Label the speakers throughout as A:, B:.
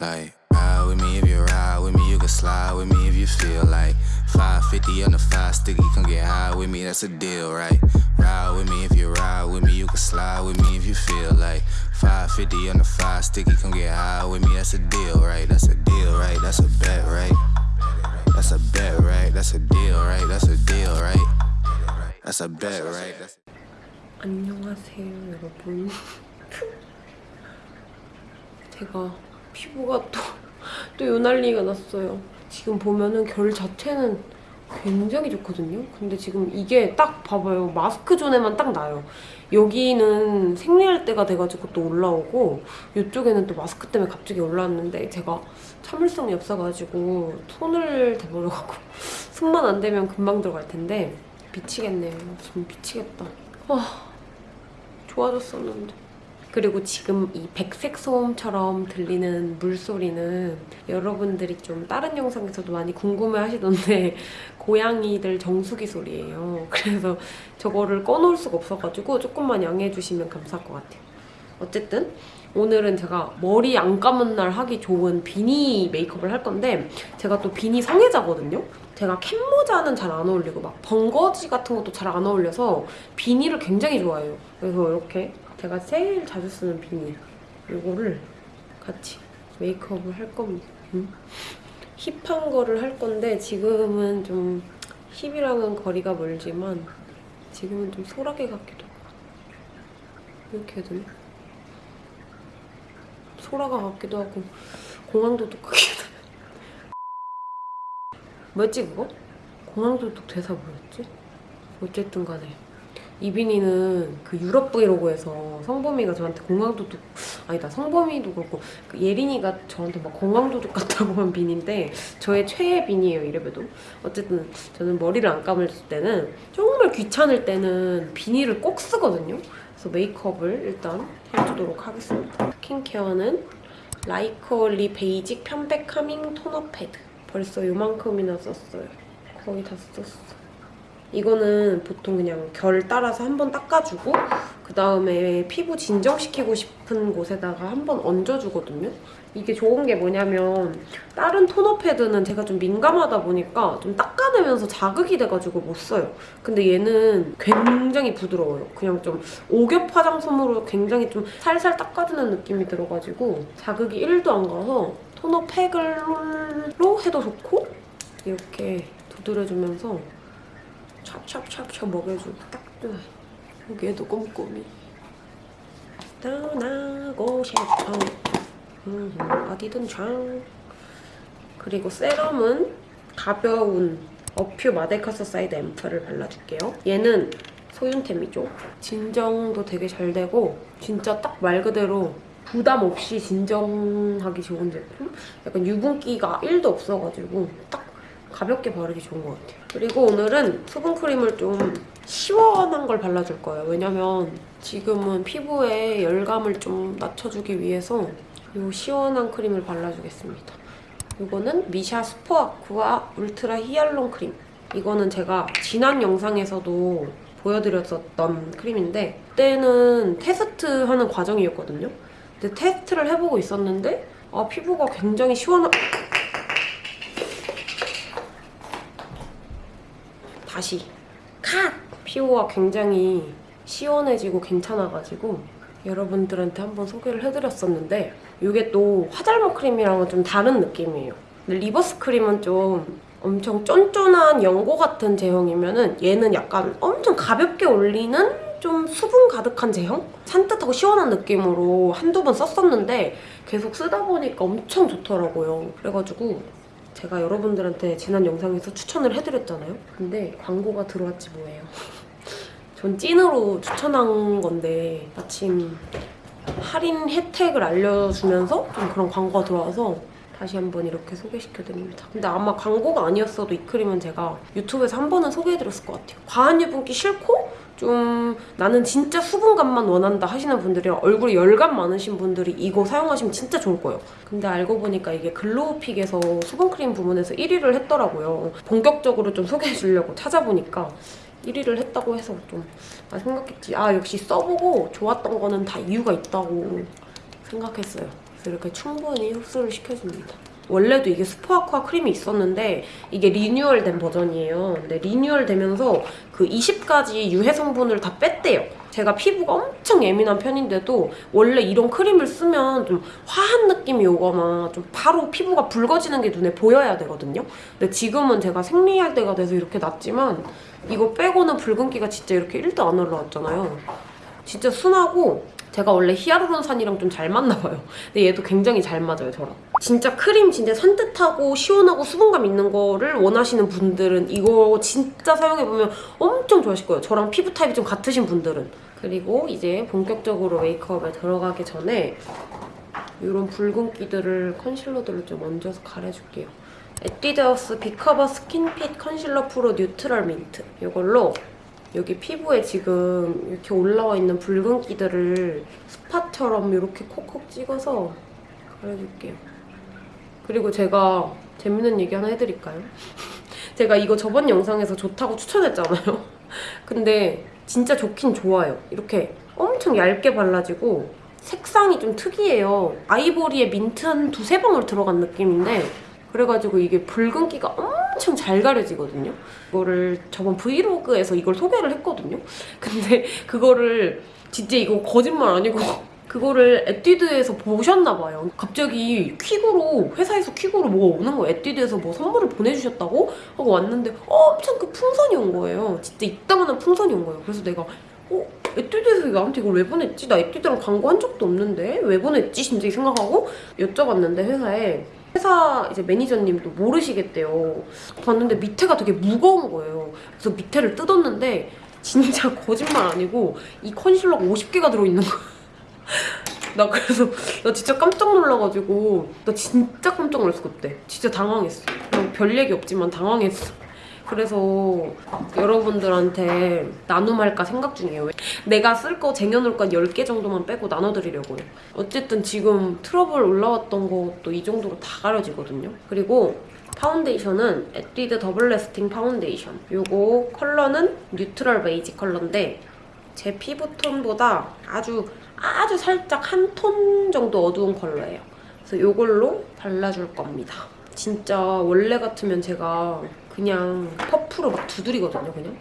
A: Like, ride with me if you ride with me, you can slide with me if you feel like 550 on the five sticky, come get high with me, that's a deal, right? Ride with me if you ride with me, you can slide with me if you feel like 550 on the five sticky, come get high with me, that's a deal, right? That's a deal, right? That's a bet, right? That's a bet, right? That's a deal, right? That's a deal, right? That's a bet, right? That's
B: 안녕하세요, 여러분. 제가 피부가 또, 또 요난리가 났어요. 지금 보면은 결 자체는 굉장히 좋거든요. 근데 지금 이게 딱 봐봐요. 마스크 존에만 딱 나요. 여기는 생리할 때가 돼가지고 또 올라오고 이쪽에는 또 마스크 때문에 갑자기 올라왔는데 제가 참을성이 없어가지고 손을 대버려갖고 손만 안 대면 금방 들어갈 텐데 미치겠네요. 좀 미치겠다. 아 좋아졌었는데. 그리고 지금 이 백색 소음처럼 들리는 물소리는 여러분들이 좀 다른 영상에서도 많이 궁금해 하시던데 고양이들 정수기 소리예요. 그래서 저거를 꺼놓을 수가 없어가지고 조금만 양해해 주시면 감사할 것 같아요. 어쨌든 오늘은 제가 머리 안 감은 날 하기 좋은 비니 메이크업을 할 건데 제가 또 비니 성애자거든요? 제가 캡모자는 잘 안 어울리고 막 번거지 같은 것도 잘 안 어울려서 비니를 굉장히 좋아해요. 그래서 이렇게 제가 제일 자주 쓰는 비니 이거를 같이 메이크업을 할 겁니다. 음? 힙한 거를 할 건데 지금은 좀 힙이랑은 거리가 멀지만 지금은 좀 소라게 같기도 하고 이렇게 해야 되나? 소라가 같기도 하고 공항도둑 같기도 뭐였지 그거? 공항도둑 대사 뭐였지? 어쨌든 간에 이 비니는 그 유럽 브이로그에서 성범이가 저한테 공항도둑 아니다 성범이도 그렇고 그 예린이가 저한테 막 공항도둑 같다고 한 비니인데 저의 최애 비니예요 이래봬도. 어쨌든 저는 머리를 안 감을 때는 정말 귀찮을 때는 비니를 꼭 쓰거든요. 그래서 메이크업을 일단 해주도록 하겠습니다. 스킨케어는 라이커리 basic 편백 calming 토너 패드. 벌써 요만큼이나 썼어요. 거의 다 썼어 이거는 보통 그냥 결 따라서 한 번 닦아주고 그 다음에 피부 진정시키고 싶은 곳에다가 한 번 얹어주거든요. 이게 좋은 게 뭐냐면 다른 토너 패드는 제가 좀 민감하다 보니까 좀 닦아내면서 자극이 돼가지고 못 써요. 근데 얘는 굉장히 부드러워요. 그냥 좀 오겹 화장솜으로 굉장히 좀 살살 닦아주는 느낌이 들어가지고 자극이 1도 안 가서 토너 팩으로 해도 좋고 이렇게 두드려주면서 찹찹찹찹 먹여주고 딱 좋아. 여기에도 꼼꼼히. 떠나고 싶어. 음, 어디든 장. 그리고 세럼은 가벼운 어퓨 마데카소사이드 앰플을 발라줄게요. 얘는 소윤템이죠. 진정도 되게 잘 되고 진짜 딱 말 그대로 부담 없이 진정하기 좋은 제품? 약간 유분기가 1도 없어가지고 딱 가볍게 바르기 좋은 것 같아요. 그리고 오늘은 수분크림을 좀 시원한 걸 발라줄 거예요. 왜냐면 지금은 피부에 열감을 좀 낮춰주기 위해서 이 시원한 크림을 발라주겠습니다. 이거는 미샤 슈퍼아쿠아 울트라 히알론 크림. 이거는 제가 지난 영상에서도 보여드렸었던 크림인데 그때는 테스트하는 과정이었거든요. 근데 테스트를 해보고 있었는데 아 피부가 굉장히 시원한... 다시 컷! 피부가 굉장히 시원해지고 괜찮아가지고 여러분들한테 한번 소개를 해드렸었는데 이게 또 화잘먹 크림이랑은 좀 다른 느낌이에요. 근데 리버스 크림은 좀 엄청 쫀쫀한 연고 같은 제형이면 은 얘는 약간 엄청 가볍게 올리는 좀 수분 가득한 제형? 산뜻하고 시원한 느낌으로 한두 번 썼었는데 계속 쓰다 보니까 엄청 좋더라고요. 그래가지고 제가 여러분들한테 지난 영상에서 추천을 해드렸잖아요. 근데 광고가 들어왔지 뭐예요. 전 찐으로 추천한 건데 마침 할인 혜택을 알려주면서 좀 그런 광고가 들어와서 다시 한번 이렇게 소개시켜드립니다. 근데 아마 광고가 아니었어도 이 크림은 제가 유튜브에서 한 번은 소개해드렸을 것 같아요. 과한 유분기 싫고 좀 나는 진짜 수분감만 원한다 하시는 분들이 얼굴에 열감 많으신 분들이 이거 사용하시면 진짜 좋을 거예요. 근데 알고 보니까 이게 글로우픽에서 수분크림 부문에서 1위를 했더라고요. 본격적으로 좀 소개해 주려고 찾아보니까 1위를 했다고 해서 좀 아, 생각했지. 아 역시 써보고 좋았던 거는 다 이유가 있다고 생각했어요. 그래서 이렇게 충분히 흡수를 시켜줍니다. 원래도 이게 슈퍼아쿠아 크림이 있었는데 이게 리뉴얼된 버전이에요. 근데 리뉴얼 되면서 그 20가지 유해 성분을 다 뺐대요. 제가 피부가 엄청 예민한 편인데도 원래 이런 크림을 쓰면 좀 화한 느낌이 오거나 좀 바로 피부가 붉어지는 게 눈에 보여야 되거든요. 근데 지금은 제가 생리할 때가 돼서 이렇게 났지만 이거 빼고는 붉은기가 진짜 이렇게 1도 안 올라왔잖아요. 진짜 순하고 제가 원래 히아루론산이랑 좀 잘 맞나 봐요. 근데 얘도 굉장히 잘 맞아요, 저랑. 진짜 크림 진짜 산뜻하고 시원하고 수분감 있는 거를 원하시는 분들은 이거 진짜 사용해보면 엄청 좋아하실 거예요. 저랑 피부 타입이 좀 같으신 분들은. 그리고 이제 본격적으로 메이크업에 들어가기 전에 이런 붉은기들을 컨실러들을 좀 얹어서 가려줄게요. 에뛰드하우스 빅커버 스킨핏 컨실러 프로 neutral 민트 이걸로 여기 피부에 지금 이렇게 올라와 있는 붉은기들을 spot처럼 이렇게 콕콕 찍어서 가려줄게요. 그리고 제가 재밌는 얘기 하나 해드릴까요? 제가 이거 저번 영상에서 좋다고 추천했잖아요. 근데 진짜 좋긴 좋아요. 이렇게 엄청 얇게 발라지고 색상이 좀 특이해요. 아이보리에 민트 한 두세 방울 들어간 느낌인데 그래가지고 이게 붉은기가 엄청 잘 가려지거든요. 이거를 저번 브이로그에서 이걸 소개를 했거든요. 근데 그거를 진짜 이거 거짓말 아니고 그거를 에뛰드에서 보셨나 봐요. 갑자기 퀵으로 회사에서 퀵으로 뭐가 오는 거예요. 에뛰드에서 뭐 선물을 보내주셨다고 하고 왔는데 엄청 그 풍선이 온 거예요. 진짜 이따만한 풍선이 온 거예요. 그래서 내가 어? 에뛰드에서 나한테 이걸 왜 보냈지? 나 에뛰드랑 광고 한 적도 없는데 왜 보냈지? 진짜 생각하고 여쭤봤는데 회사에 회사 이제 매니저님도 모르시겠대요. 봤는데 밑에가 되게 무거운 거예요. 그래서 밑에를 뜯었는데 진짜 거짓말 아니고 이 컨실러가 50개가 들어있는 거야. 나 그래서 나 진짜 깜짝 놀라가지고 나 진짜 깜짝 놀랐어 그때. 진짜 당황했어. 별 얘기 없지만 당황했어. 그래서 여러분들한테 나눔할까 생각 중이에요. 내가 쓸 거 쟁여놓을 건 10개 정도만 빼고 나눠드리려고요. 어쨌든 지금 트러블 올라왔던 것도 이 정도로 다 가려지거든요. 그리고 파운데이션은 에뛰드 더블 래스팅 파운데이션. 요거 컬러는 neutral 베이지 컬러인데 제 피부톤보다 아주 아주 살짝 한 톤 정도 어두운 컬러예요. 그래서 이걸로 발라줄 겁니다. 진짜 원래 같으면 제가 그냥 퍼프로 막 두드리거든요, 그냥.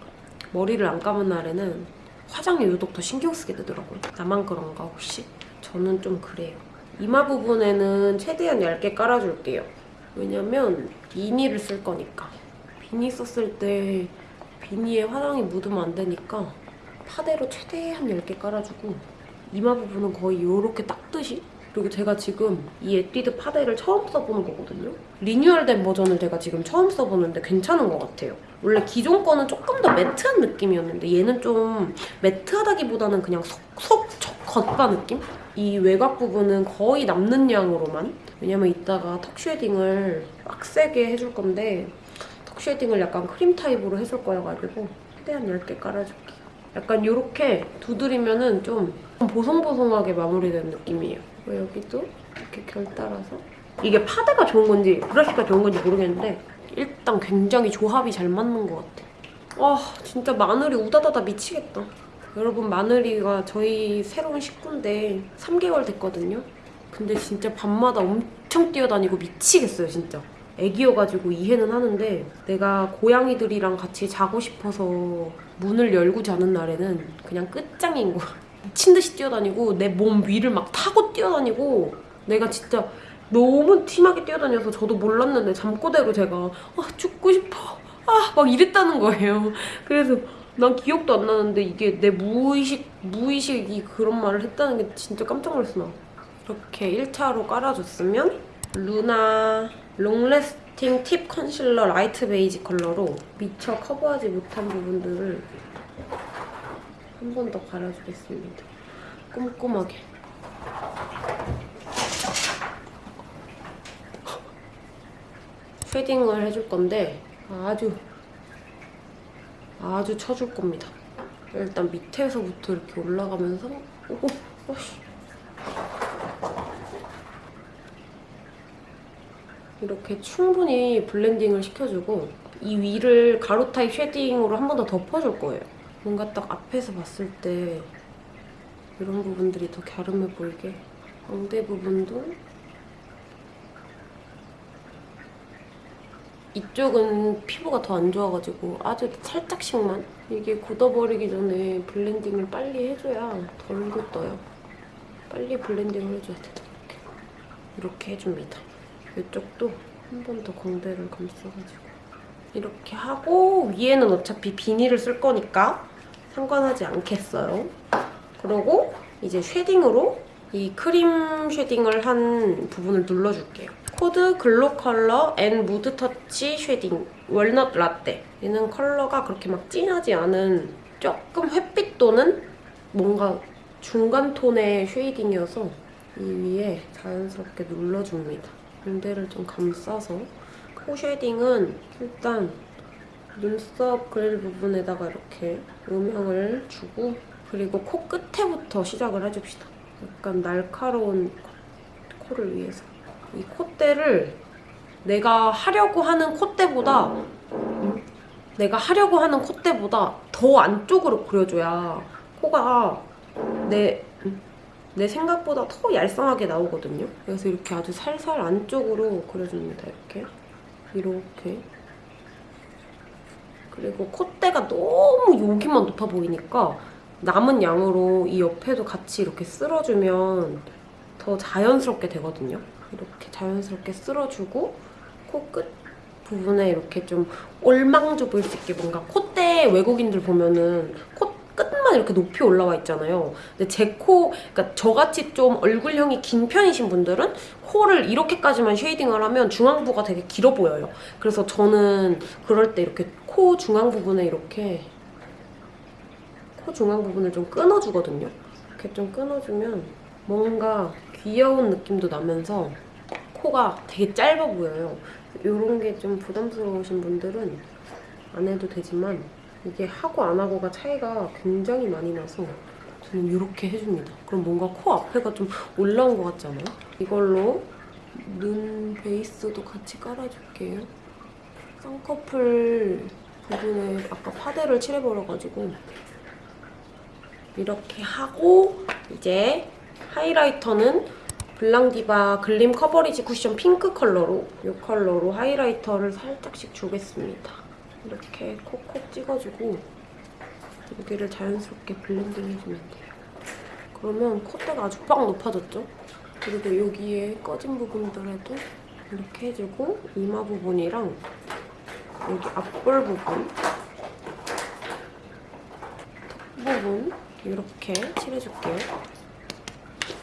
B: 머리를 안 감은 날에는 화장에 유독 더 신경 쓰게 되더라고요. 나만 그런가 혹시? 저는 좀 그래요. 이마 부분에는 최대한 얇게 깔아줄게요. 왜냐면 비니를 쓸 거니까. 비니 썼을 때 비니에 화장이 묻으면 안 되니까 파데로 최대한 얇게 깔아주고 이마 부분은 거의 이렇게 닦듯이 그리고 제가 지금 이 에뛰드 파데를 처음 써보는 거거든요. 리뉴얼된 버전을 제가 지금 처음 써보는데 괜찮은 것 같아요. 원래 기존 거는 조금 더 매트한 느낌이었는데 얘는 좀 매트하다기보다는 그냥 속속 겉바 느낌? 이 외곽 부분은 거의 남는 양으로만 왜냐면 이따가 턱 shading을 빡세게 해줄 건데 턱 shading을 약간 크림 타입으로 해줄 거여가지고 최대한 얇게 깔아줄게요. 약간 이렇게 두드리면 은 좀 보송보송하게 마무리된 느낌이에요. 그리고 여기도 이렇게 결 따라서 이게 파데가 좋은 건지 브러쉬가 좋은 건지 모르겠는데 일단 굉장히 조합이 잘 맞는 것 같아. 와 진짜 마늘이 우다다다 미치겠다. 여러분 마늘이가 저희 새로운 식구인데 3개월 됐거든요. 근데 진짜 밤마다 엄청 뛰어다니고 미치겠어요 진짜. 애기여가지고 이해는 하는데 내가 고양이들이랑 같이 자고 싶어서 문을 열고 자는 날에는 그냥 끝장인 거야. 미친 듯이 뛰어다니고 내 몸 위를 막 타고 뛰어다니고 내가 진짜 너무 팀하게 뛰어다녀서 저도 몰랐는데 잠꼬대로 제가 아 죽고 싶어 아 막 이랬다는 거예요. 그래서 난 기억도 안 나는데 이게 내 무의식 무의식이 그런 말을 했다는 게 진짜 깜짝 놀랐어 나. 이렇게 1차로 깔아줬으면 LUNA long lasting tip concealer light beige 컬러로 미처 커버하지 못한 부분들을 한 번 더 깔아주겠습니다. 꼼꼼하게. shading을 해줄 건데 아주 아주 쳐줄 겁니다. 일단 밑에서부터 이렇게 올라가면서 오고 이렇게 충분히 blending을 시켜주고 이 위를 가루 타입 shading으로 한 번 더 덮어줄 거예요. 뭔가 딱 앞에서 봤을 때 이런 부분들이 더 갸름해 보이게 광대 부분도 이쪽은 피부가 더 안 좋아가지고 아주 살짝씩만 이게 굳어버리기 전에 blending을 빨리 해줘야 덜 굳어요. 빨리 blending을 해줘야 돼 이렇게 이렇게 해줍니다. 이쪽도 한 번 더 광대를 감싸가지고. 이렇게 하고 위에는 어차피 비니를 쓸 거니까 상관하지 않겠어요. 그리고 이제 shading으로 이 크림 shading을 한 부분을 눌러줄게요. CODE GLOKOLOR N mood touch shading walnut latte 얘는 컬러가 그렇게 막 진하지 않은 조금 회빛 도는 뭔가 중간 톤의 shading이어서 이 위에 자연스럽게 눌러줍니다. 광대를 좀 감싸서 코 shading은 일단 눈썹 그릴 부분에다가 이렇게 음영을 주고 그리고 코 끝에부터 시작을 해줍시다. 약간 날카로운 코- 코를 위해서 이 콧대를 내가 하려고 하는 콧대보다 음, 내가 하려고 하는 콧대보다 더 안쪽으로 그려줘야 코가 내, 음, 내 생각보다 더 얄쌍하게 나오거든요. 그래서 이렇게 아주 살살 안쪽으로 그려줍니다. 이렇게 이렇게 그리고 콧대가 너무 여기만 높아 보이니까 남은 양으로 이 옆에도 같이 이렇게 쓸어주면 더 자연스럽게 되거든요. 이렇게 자연스럽게 쓸어주고 코끝 부분에 이렇게 좀 올망져 보일 수 있게 뭔가 콧대 외국인들 보면은 코 끝만 이렇게 높이 올라와 있잖아요. 근데 제 코, 그러니까 저같이 좀 얼굴형이 긴 편이신 분들은 코를 이렇게까지만 shading을 하면 중안부가 되게 길어 보여요. 그래서 저는 그럴 때 이렇게 코 중앙 부분에 이렇게 코 중앙 부분을 좀 끊어주거든요. 이렇게 좀 끊어주면 뭔가 귀여운 느낌도 나면서 코가 되게 짧아 보여요. 이런 게 좀 부담스러우신 분들은 안 해도 되지만 이게 하고 안 하고가 차이가 굉장히 많이 나서 저는 이렇게 해줍니다. 그럼 뭔가 코 앞에가 좀 올라온 것 같지 않아요? 이걸로 눈 베이스도 같이 깔아줄게요. 쌍꺼풀 부분에 아까 파데를 칠해버려가지고 이렇게 하고 이제 highlighter는 BLANC DIVA gleam coverage cushion pink 컬러로 이 컬러로 highlighter를 살짝씩 주겠습니다. 이렇게 콕콕 찍어주고 여기를 자연스럽게 blending 해주면 돼요. 그러면 콧대가 아주 빡 높아졌죠? 그리고 여기에 꺼진 부분들에도 이렇게 해주고 이마 부분이랑 여기 앞볼 부분 턱 부분 이렇게 칠해줄게요.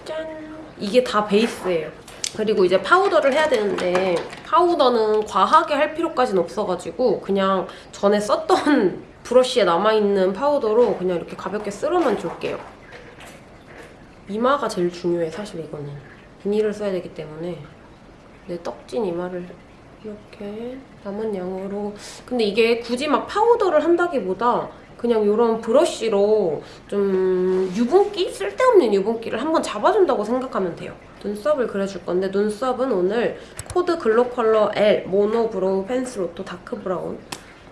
B: 짠! 이게 다 베이스예요. 그리고 이제 파우더를 해야 되는데 파우더는 과하게 할 필요까지는 없어가지고 그냥 전에 썼던 브러쉬에 남아있는 파우더로 그냥 이렇게 가볍게 쓸어만 줄게요. 이마가 제일 중요해 사실 이거는. 비니를 써야 되기 때문에 내 떡진 이마를 이렇게 남은 양으로 근데 이게 굳이 막 파우더를 한다기보다 그냥 이런 브러쉬로 좀 유분기? 쓸데없는 유분기를 한번 잡아준다고 생각하면 돼요. 눈썹을 그려줄 건데 눈썹은 오늘 CODE GLOKOLOR L mono brow pencil 또 dark brown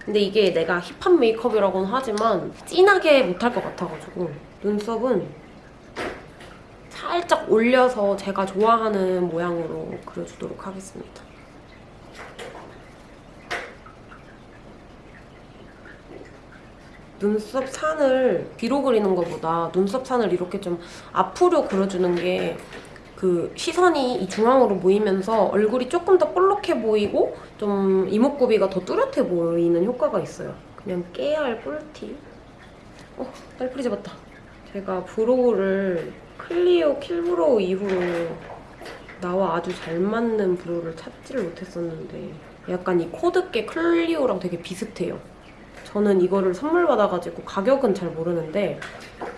B: 근데 이게 내가 hip한 메이크업이라고는 하지만 진하게 못할 것 같아가지고 눈썹은 살짝 올려서 제가 좋아하는 모양으로 그려주도록 하겠습니다. 눈썹 산을 뒤로 그리는 것보다 눈썹 산을 이렇게 좀 앞으로 그려주는 게 그 시선이 이 중앙으로 모이면서 얼굴이 조금 더 볼록해 보이고 좀 이목구비가 더 뚜렷해 보이는 효과가 있어요. 그냥 깨알 꿀팁. 어, 딸프리 잡았다. 제가 brow를 CLIO kill brow 이후로 나와 아주 잘 맞는 brow를 찾지를 못했었는데 약간 이 CODE 게 CLIO랑 되게 비슷해요. 저는 이거를 선물 받아가지고 가격은 잘 모르는데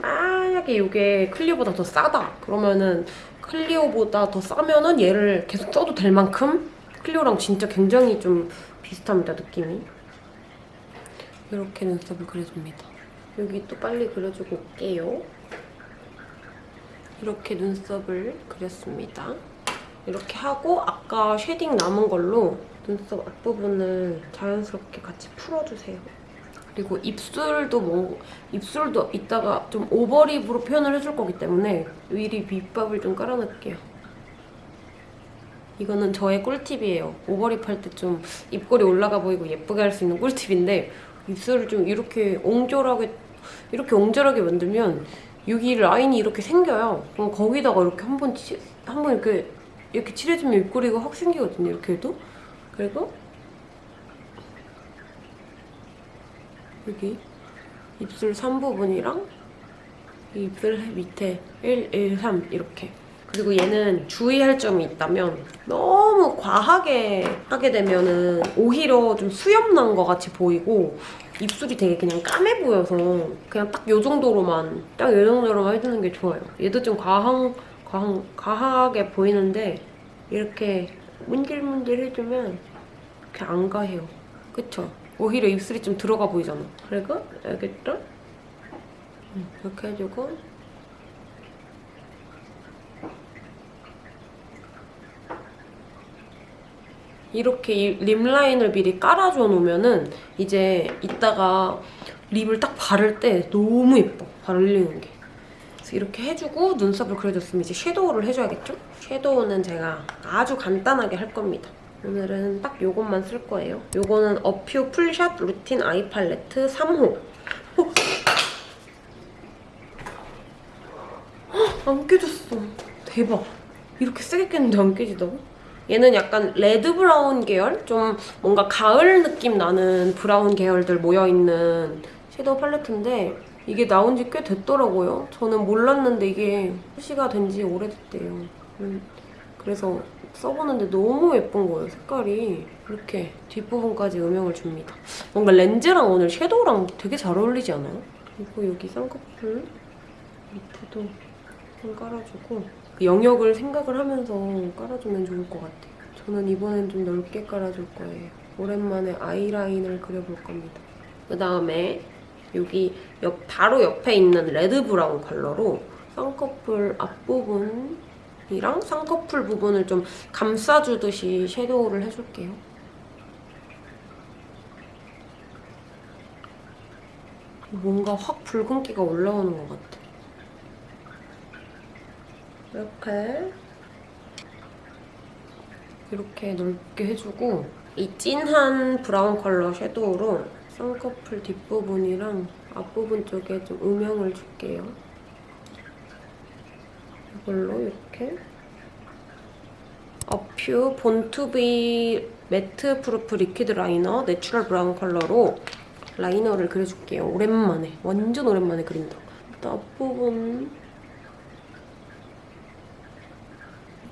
B: 만약에 이게 CLIO보다 더 싸다 그러면은 CLIO보다 더 싸면은 얘를 계속 써도 될 만큼 CLIO랑 진짜 굉장히 좀 비슷합니다 느낌이. 이렇게 눈썹을 그려줍니다. 여기 또 빨리 그려주고 올게요. 이렇게 눈썹을 그렸습니다. 이렇게 하고 아까 shading 남은 걸로 눈썹 앞부분을 자연스럽게 같이 풀어주세요 그리고 입술도 뭐 입술도 이따가 좀 overlip으로 표현을 해줄 거기 때문에 미리 밑밥을 좀 깔아놓을게요. 이거는 저의 꿀팁이에요. 오버립 할 때 좀 입꼬리 올라가 보이고 예쁘게 할 수 있는 꿀팁인데 입술을 좀 이렇게 옹졸하게 이렇게 옹졸하게 만들면 여기 라인이 이렇게 생겨요. 그럼 거기다가 이렇게 한번 한번 이렇게 이렇게 칠해주면 입꼬리가 확 생기거든요. 이렇게 해도 그리고 여기 입술 3부분이랑 이 입술 밑에 1, 1, 3 이렇게 그리고 얘는 주의할 점이 있다면 너무 과하게 하게 되면 은 오히려 좀 수염 난 것 같이 보이고 입술이 되게 그냥 까매 보여서 그냥 딱 요 정도로만 딱 요 정도로만 해주는 게 좋아요. 얘도 좀 과한, 과한, 과하게 보이는데 이렇게 문질문질 해주면 이렇게 안 가해요. 그쵸? 오히려 입술이 좀 들어가 보이잖아. 그리고? 음, 이렇게 해주고 이렇게 이 lip line을 미리 깔아줘 놓으면은 이제 이따가 lip을 딱 바를 때 너무 예뻐 바르는 게 그래서 이렇게 해주고 눈썹을 그려줬으면 이제 섀도우를 해줘야겠죠? 섀도우는 제가 아주 간단하게 할 겁니다 오늘은 딱 요것만 쓸 거예요 요거는 A'PIEU full shot routine eye palette 3호 어? 헉, 안 깨졌어 대박 이렇게 세게 깼는데 안 깨진다고? 얘는 약간 red brown 계열? 좀 뭔가 가을 느낌 나는 브라운 계열들 모여있는 섀도우 팔레트인데 이게 나온 지 꽤 됐더라고요. 저는 몰랐는데 이게 출시가 된 지 오래됐대요. 음, 그래서 써보는데 너무 예쁜 거예요, 색깔이. 이렇게 뒷부분까지 음영을 줍니다. 뭔가 렌즈랑 오늘 섀도우랑 되게 잘 어울리지 않아요? 그리고 여기 쌍꺼풀 밑에도 좀 깔아주고 그 영역을 생각을 하면서 깔아주면 좋을 것 같아요. 저는 이번엔 좀 넓게 깔아줄 거예요. 오랜만에 아이라인을 그려볼 겁니다. 그 다음에 여기 옆, 바로 옆에 있는 red brown 컬러로 쌍꺼풀 앞부분 이랑 쌍꺼풀 부분을 좀 감싸주듯이 섀도우를 해줄게요. 뭔가 확 붉은기가 올라오는 것 같아. 이렇게 이렇게 넓게 해주고 이 진한 브라운 컬러 섀도우로 쌍꺼풀 뒷부분이랑 앞부분 쪽에 좀 음영을 줄게요. 이걸로 이렇게 어퓨 본투비 매트 프루프 리퀴드 라이너 내추럴 브라운 컬러로 라이너를 그려줄게요. 오랜만에. 완전 오랜만에 그린다. 일단 앞부분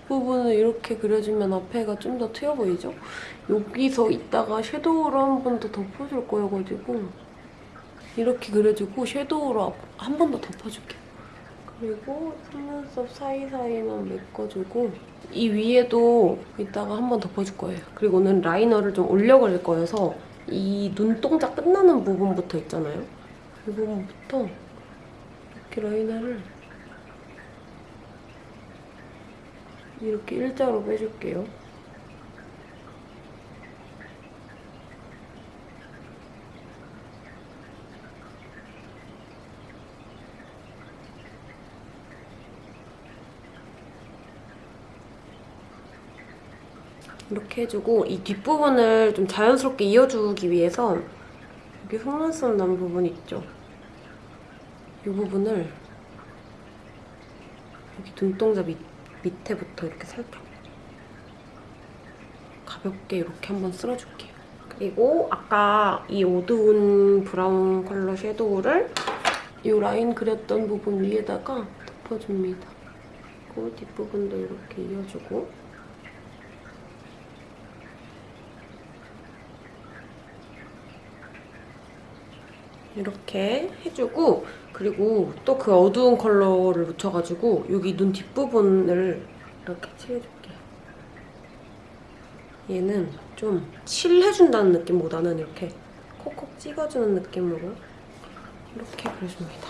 B: 부분을 이렇게 그려주면 앞에가 좀 더 트여 보이죠? 여기서 이따가 섀도우로 한 번 더 덮어줄 거여가지고 이렇게 그려주고 섀도우로 한 번 더 덮어줄게요. 그리고 속눈썹 사이사이만 메꿔주고 이 위에도 이따가 한 번 덮어줄 거예요. 그리고 오늘 라이너를 좀 올려 그릴 거여서 이 눈동자 끝나는 부분부터 있잖아요. 이 부분부터 이렇게 라이너를 이렇게 일자로 빼줄게요. 이렇게 해주고 이 뒷부분을 좀 자연스럽게 이어주기 위해서 여기 속눈썹 난 부분 있죠? 이 부분을 여기 눈동자 밑, 밑에부터 이렇게 살짝 가볍게 이렇게 한번 쓸어줄게요. 그리고 아까 이 어두운 브라운 컬러 섀도우를 이 라인 그렸던 부분 위에다가 덮어줍니다. 그리고 뒷부분도 이렇게 이어주고 이렇게 해주고 그리고 또 그 어두운 컬러를 묻혀가지고 여기 눈 뒷부분을 이렇게 칠해줄게요. 얘는 좀 칠해준다는 느낌보다는 이렇게 콕콕 찍어주는 느낌으로 이렇게 그려줍니다.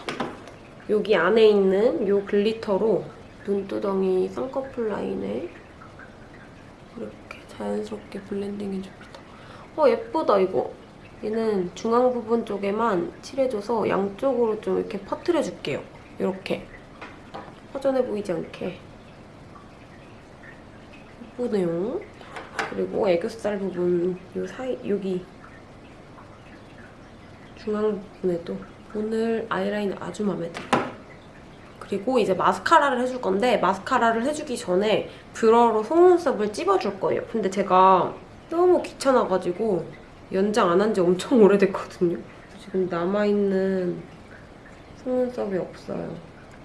B: 여기 안에 있는 이 glitter로 눈두덩이 쌍꺼풀 라인에 이렇게 자연스럽게 blending 해줍니다. 어 예쁘다 이거. 얘는 중앙 부분 쪽에만 칠해줘서 양쪽으로 좀 이렇게 퍼트려줄게요. 이렇게. 허전해 보이지 않게. 예쁘네요. 그리고 애교살 부분 요 사이 여기 중앙 부분에도 오늘 아이라인 아주 마음에 들어요. 그리고 이제 마스카라를 해줄 건데 마스카라를 해주기 전에 뷰러로 속눈썹을 찝어줄 거예요. 근데 제가 너무 귀찮아가지고 연장 안 한 지 엄청 오래됐거든요. 지금 남아있는 속눈썹이 없어요.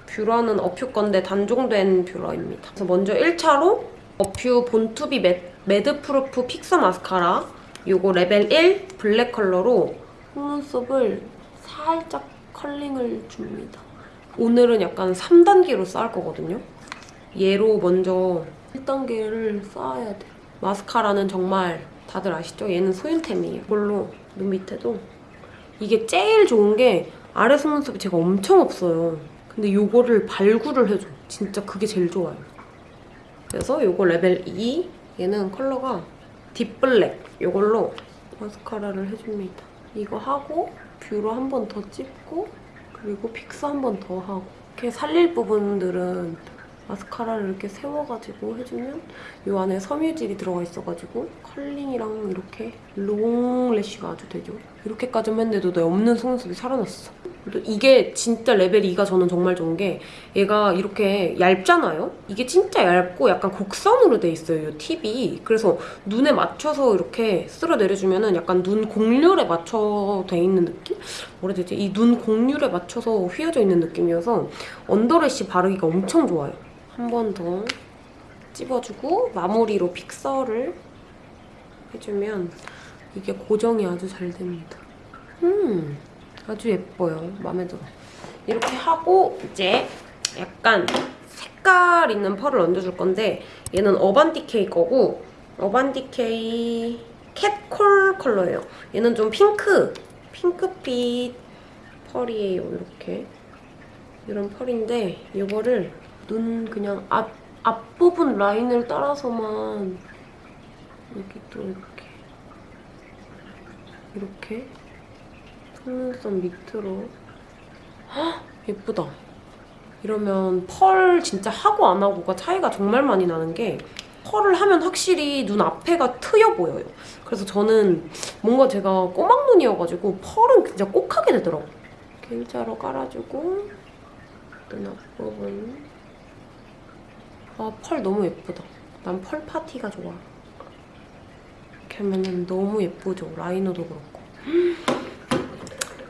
B: 뷰러는 어퓨 건데 단종된 뷰러입니다. 그래서 먼저 1차로 어퓨 본투비 매, 매트프루프 픽서 마스카라 요거 레벨 1 블랙 컬러로 속눈썹을 살짝 컬링을 줍니다. 오늘은 약간 3단계로 쌓을 거거든요. 얘로 먼저 1단계를 쌓아야 돼. 마스카라는 정말 다들 아시죠? 얘는 소윤템이에요. 이걸로 눈 밑에도 이게 제일 좋은 게 아래 속눈썹이 제가 엄청 없어요. 근데 요거를 발굴을 해줘. 진짜 그게 제일 좋아요. 그래서 요거 레벨 2 얘는 컬러가 deep black 요걸로 마스카라를 해줍니다. 이거 하고 뷰러 한 번 더 찝고 그리고 픽스 한 번 더 하고 이렇게 살릴 부분들은 마스카라를 이렇게 세워가지고 해주면 이 안에 섬유질이 들어가 있어가지고 컬링이랑 이렇게 long lash가 아주 되죠. 이렇게까지만 했는데도 내 없는 속눈썹이 살아났어. 그리고 이게 진짜 레벨 2가 저는 정말 좋은 게 얘가 이렇게 얇잖아요? 이게 진짜 얇고 약간 곡선으로 돼 있어요, 이 팁이. 그래서 눈에 맞춰서 이렇게 쓸어 내려주면 은 약간 눈 곡률에 맞춰 돼 있는 느낌? 뭐라 해야 되지? 이 눈 곡률에 맞춰서 휘어져 있는 느낌이어서 언더래쉬 바르기가 엄청 좋아요. 한 번 더 찝어주고 마무리로 픽서를 해주면 이게 고정이 아주 잘 됩니다. 음, 아주 예뻐요. 마음에 들어. 이렇게 하고 이제 약간 색깔 있는 펄을 얹어줄 건데 얘는 어반디케이 거고 어반디케이 캣콜 컬러예요. 얘는 좀 핑크, 핑크빛 펄이에요. 이렇게. 이런 펄인데 이거를 눈 그냥 앞, 앞부분 라인을 따라서만 여기 또 이렇게 이렇게 속눈썹 밑으로 헉! 예쁘다. 이러면 펄 진짜 하고 안 하고가 차이가 정말 많이 나는 게 펄을 하면 확실히 눈 앞에가 트여 보여요. 그래서 저는 뭔가 제가 꼬막눈이어가지고 펄은 진짜 꼭 하게 되더라고요. 이렇게 일자로 깔아주고 눈 앞부분 아, 펄 너무 예쁘다. 난 펄 파티가 좋아. 이렇게 하면 너무 예쁘죠? 라이너도 그렇고.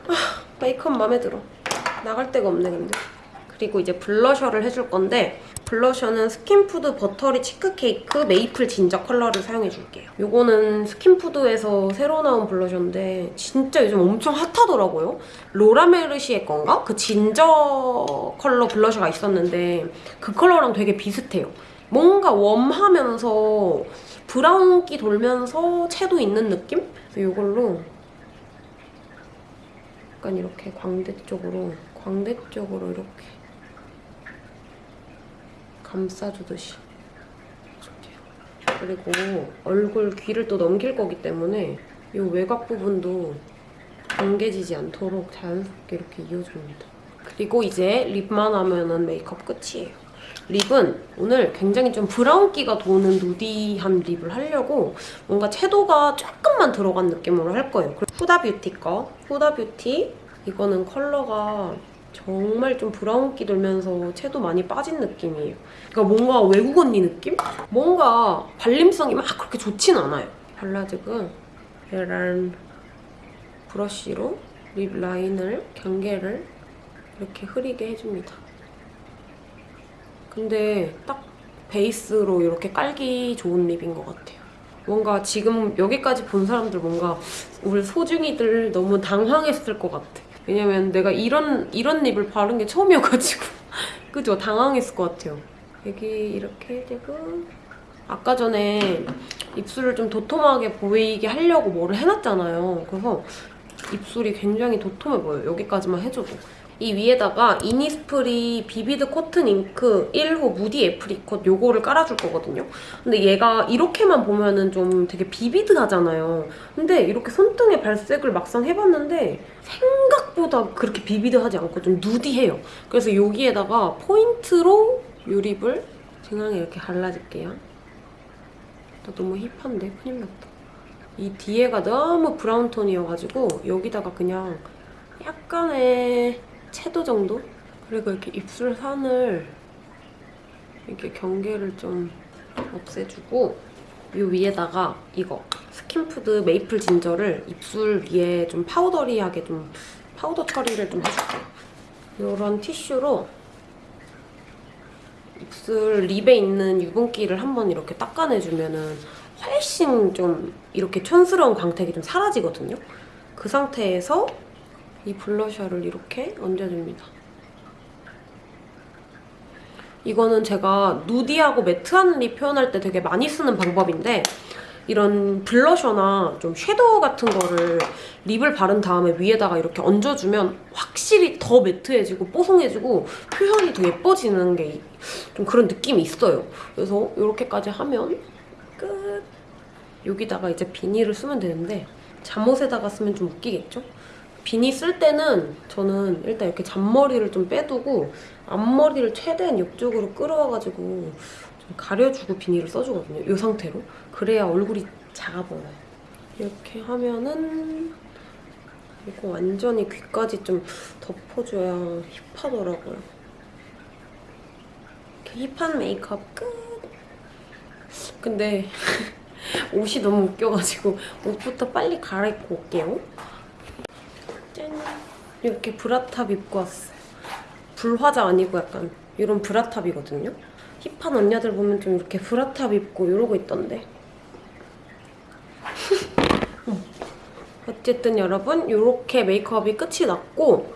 B: 아, 메이크업 마음에 들어. 나갈 데가 없네, 근데. 그리고 이제 블러셔를 해줄 건데 블러셔는 스킨푸드 버터리 치크케이크 메이플 진저 컬러를 사용해줄게요. 이거는 스킨푸드에서 새로 나온 블러셔인데 진짜 요즘 엄청 핫하더라고요. 로라메르시의 건가? 그 진저 컬러 블러셔가 있었는데 그 컬러랑 되게 비슷해요. 뭔가 웜하면서 브라운기 돌면서 채도 있는 느낌? 이걸로 약간 이렇게 광대 쪽으로 광대 쪽으로 이렇게 감싸주듯이. 그리고 얼굴 귀를 또 넘길 거기 때문에 이 외곽 부분도 경계지지 않도록 자연스럽게 이렇게 이어줍니다. 그리고 이제 립만 하면 은 메이크업 끝이에요. 립은 오늘 굉장히 좀 브라운기가 도는 누디한 립을 하려고 뭔가 채도가 조금만 들어간 느낌으로 할 거예요. 후다뷰티 거. 후다뷰티 이거는 컬러가 정말 좀 브라운기 돌면서 채도 많이 빠진 느낌이에요. 그러니까 뭔가 외국 언니 느낌? 뭔가 발림성이 막 그렇게 좋진 않아요. 발라주고 얘랑 브러쉬로 립 라인을, 경계를 이렇게 흐리게 해줍니다. 근데 딱 베이스로 이렇게 깔기 좋은 립인 것 같아요. 뭔가 지금 여기까지 본 사람들 뭔가 우리 소중이들 너무 당황했을 것 같아. 왜냐면 내가 이런 이런 립을 바른 게 처음이어가지고 그죠? 당황했을 것 같아요. 여기 이렇게 되고 아까 전에 입술을 좀 도톰하게 보이게 하려고 뭐를 해놨잖아요. 그래서 입술이 굉장히 도톰해 보여요. 여기까지만 해줘도. 이 위에다가 이니스프리 비비드 코튼 잉크 1호 무디 애프리콧 요거를 깔아줄 거거든요. 근데 얘가 이렇게만 보면은 좀 되게 비비드하잖아요. 근데 이렇게 손등에 발색을 막상 해봤는데 생각 보다 그렇게 비비드하지 않고 좀 누디해요. 그래서 여기에다가 포인트로 요 립을 중앙에 이렇게 발라줄게요. 나 너무 힙한데? 큰일 났다. 이 뒤에가 너무 브라운 톤이어가지고 여기다가 그냥 약간의 채도 정도? 그리고 이렇게 입술 산을 이렇게 경계를 좀 없애주고 이 위에다가 이거 스킨푸드 메이플 진저를 입술 위에 좀 powdery하게 좀 파우더 처리를 좀 해줄게요. 이런 티슈로 입술 립에 있는 유분기를 한번 이렇게 닦아내주면은 훨씬 좀 이렇게 촌스러운 광택이 좀 사라지거든요. 그 상태에서 이 블러셔를 이렇게 얹어줍니다. 이거는 제가 누디하고 매트한 립 표현할 때 되게 많이 쓰는 방법인데 이런 블러셔나 좀 섀도우 같은 거를 립을 바른 다음에 위에다가 이렇게 얹어주면 확실히 더 매트해지고 뽀송해지고 표현이 더 예뻐지는 게 좀 그런 느낌이 있어요. 그래서 이렇게까지 하면 끝! 여기다가 이제 비니를 쓰면 되는데 잠옷에다가 쓰면 좀 웃기겠죠? 비니 쓸 때는 저는 일단 이렇게 잔머리를 좀 빼두고 앞머리를 최대한 옆쪽으로 끌어와가지고 좀 가려주고 비니를 써주거든요. 이 상태로. 그래야 얼굴이 작아 보여요. 이렇게 하면은 이거 완전히 귀까지 좀 덮어줘야 힙하더라고요. 이렇게 힙한 메이크업 끝! 근데 옷이 너무 웃겨가지고 옷부터 빨리 갈아입고 올게요. 짠! 이렇게 브라탑 입고 왔어요. 브라자 아니고 약간 이런 브라탑이거든요. 힙한 언니들 보면 좀 이렇게 브라탑 입고 이러고 있던데. 음. 어쨌든 여러분 이렇게 메이크업이 끝이 났고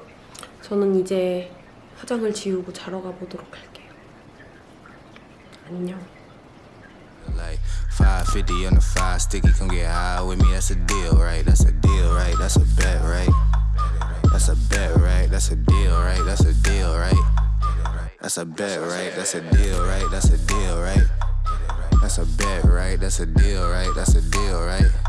B: 저는 이제 화장을 지우고 자러 가보도록 할게요. 안녕.
A: Like 550 on the five sticky, come get high with me. That's a deal, right? That's a deal, right? That's a bet, right? That's a bet, right? That's a deal, right? That's a deal, right? That's a bet, right? That's a deal, right? That's a deal, right? That's a bet, right? That's a deal, right? That's a deal, right?